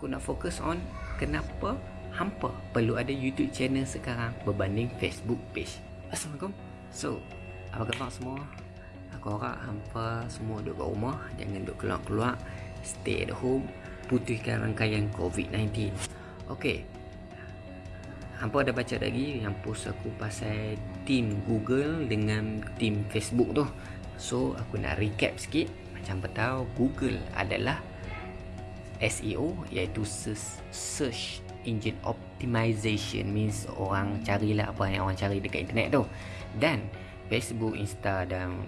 aku nak fokus on kenapa hampa perlu ada YouTube channel sekarang berbanding Facebook page. Assalamualaikum. So, apa khabar semua? Aku harap hampa semua duduk kat rumah, jangan duduk keluar-keluar, stay at home, putihkan rangkaian COVID-19. Okay. Hampa ada baca lagi yang post aku pasal team Google dengan team Facebook tu. So, aku nak recap sikit. Macam tahu Google adalah SEO iaitu search engine optimization means orang carilah apa yang orang cari dekat internet tu dan Facebook, Insta dan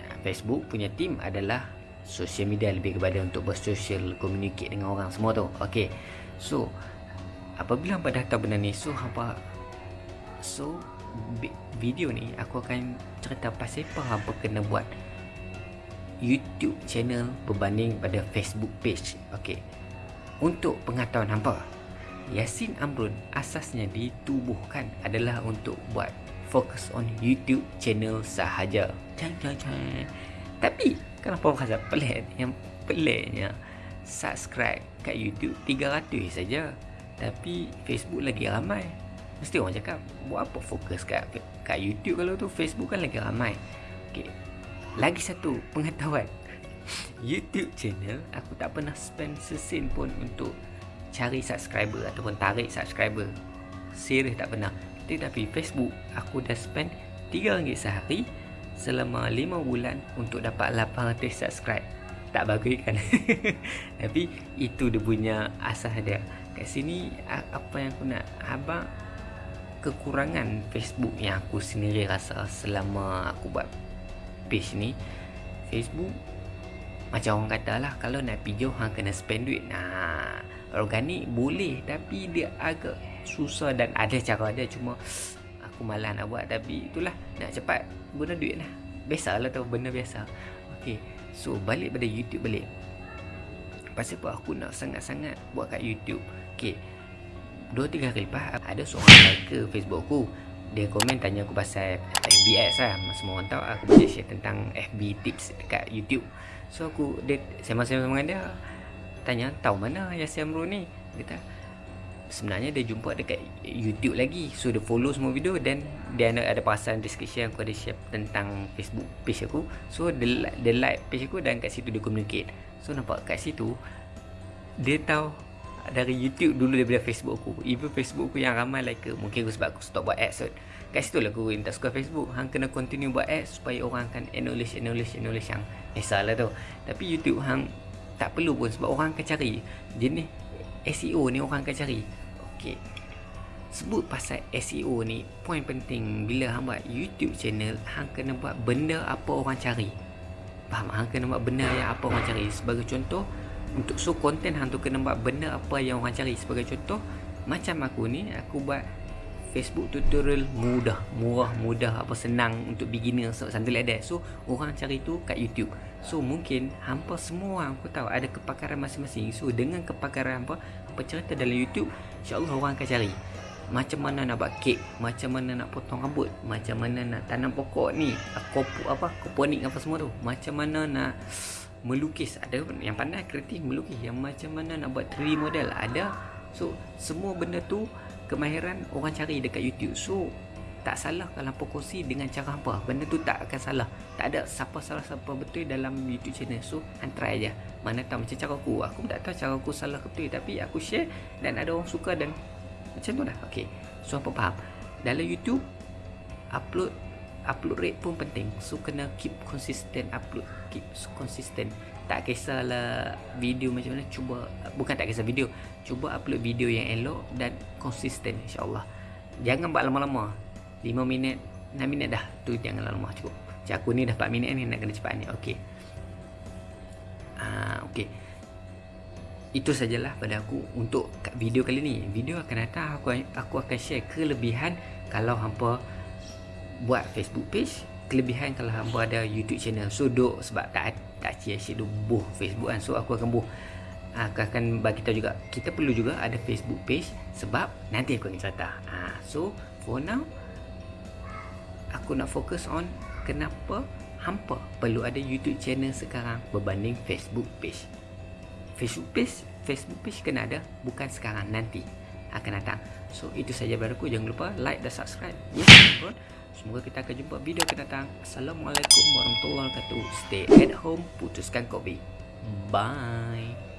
uh, Facebook punya team adalah social media lebih kepada untuk bersosial communicate dengan orang semua tu Okay, so apabila hampa dah tahu benda ni so hampa so video ni aku akan cerita pasal apa hampa kena buat YouTube channel berbanding pada Facebook page. Okey. Untuk pengetahuan hampa, Yasin Amrun asasnya ditubuhkan adalah untuk buat fokus on YouTube channel sahaja. Cang cang cang. Tapi kenapa rasa pelik yang peliknya subscribe kat YouTube 300 saja. Tapi Facebook lagi ramai. Mesti orang cakap buat apa fokus kat kat YouTube kalau tu Facebook kan lagi ramai. Okey, lagi satu pengetahuan YouTube channel aku tak pernah spend sesin pun untuk cari subscriber ataupun tarik subscriber. Serius tak pernah. Tetapi Facebook aku dah spend RM3 sehari selama 5 bulan untuk dapat 800 subscribe. Tak bagus kan tapi itu dia punya asas dia. Kat sini apa yang aku nak abang kekurangan Facebook yang aku sendiri rasa selama aku buat page ni Facebook macam orang kata lah kalau nak pergi jauh hang kena spend duit. Nah organik boleh tapi dia agak susah dan ada cara dia. Cuma aku malas nak buat tapi itulah. Nak cepat guna duit lah. Biasalah tu benda biasa. Ok so balik pada YouTube balik. Pasal apa? Aku nak sangat-sangat buat kat YouTube. Ok 2-3 hari lepas ada seorang like ke Facebook aku dia komen tanya aku pasal FBS lah. Semua orang tahu aku boleh share tentang FB tips dekat YouTube. So aku dia sama-sama dengan dia. Tanya tahu mana Yasin Amrul ni? Dia kata sebenarnya dia jumpa dekat YouTube lagi. So dia follow semua video. Dan dia ada, ada perasan description aku ada share tentang Facebook page aku. So dia, dia like page aku dan kat situ dia communicate. So nampak kat situ dia tahu dari YouTube dulu daripada Facebook aku. Even Facebook aku yang ramai like ke. Mungkin aku sebab aku stop buat ads kot. Kat situ lah aku tak suka Facebook. Hang kena continue buat ads Supaya orang akan acknowledge, acknowledge, acknowledge yang Esah lah tu. Tapi YouTube hang tak perlu pun Sebab orang akan cari. Jenis SEO ni orang akan cari. Okay Sebut pasal SEO ni Point penting Bila hang buat YouTube channel Hang kena buat benda apa orang cari. Faham? Hang kena buat benda yang apa orang cari. Sebagai contoh untuk so konten hang tu kena buat benda apa yang orang cari. Sebagai contoh macam aku ni aku buat Facebook tutorial mudah murah mudah apa senang untuk beginner so, something like that. So orang cari tu kat YouTube. So mungkin hampa semua aku tahu ada kepakaran masing-masing. So dengan kepakaran hampa apa cerita dalam YouTube insyaallah orang akan cari. Macam mana nak buat kek macam mana nak potong rambut macam mana nak tanam pokok ni apa apa koponik apa semua tu. Macam mana nak melukis. Ada yang pandai kreatif melukis. Yang macam mana nak buat 3D model ada. So semua benda tu kemahiran orang cari dekat YouTube. So tak salah kalau kongsi dengan cara apa. Benda tu tak akan salah. Tak ada siapa salah siapa betul dalam YouTube channel. So hang try aja. Mana tahu macam cara aku. Aku tak tahu cara aku salah ke betul. Tapi aku share dan ada orang suka dan macam tu dah okey. So apa faham. Dalam YouTube upload upload rate pun penting. So kena keep consistent upload keep consistent. Tak kisahlah video macam mana cuba bukan tak kisah video cuba upload video yang elok dan konsisten insyaallah. Jangan buat lama-lama. 5 minit 6 minit dah. Tu jangan lama cukup. Macam aku ni dah 4 minit ni nak kena cepat ni. Okey. Ah okey. Itu sajalah pada aku untuk video kali ni. Video akan datang aku aku akan share kelebihan kalau hampa buat Facebook page kelebihan kalau hamba ada YouTube channel. So duk sebab tak tak cia-cia duk buh Facebook kan. So aku akan buh. Aku akan bagi tahu juga. Kita perlu juga ada Facebook page sebab nanti aku akan cerita ha, so for now aku nak fokus on kenapa hampa perlu ada YouTube channel sekarang berbanding Facebook page. Facebook page Facebook page kena ada bukan sekarang nanti akan datang. So itu saja baruku jangan lupa like dan subscribe. Yes, Semoga kita akan jumpa video akan datang. Assalamualaikum warahmatullahi wabarakatuh. Stay at home, putuskan COVID. Bye.